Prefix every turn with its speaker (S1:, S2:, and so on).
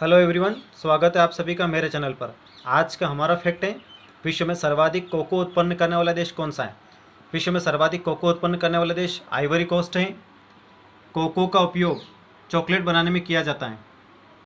S1: Hello everyone, स्वागत है आप सभी का मेरे चैनल पर। आज का हमारा फैक्ट है, विश्व में सर्वाधिक कोको उत्पन्न करने वाला देश कौन सा है? विश्व में सर्वाधिक कोको उत्पन्न करने वाला देश आइवरी कोस्ट है। कोको का उपयोग चॉकलेट बनाने में किया जाता है।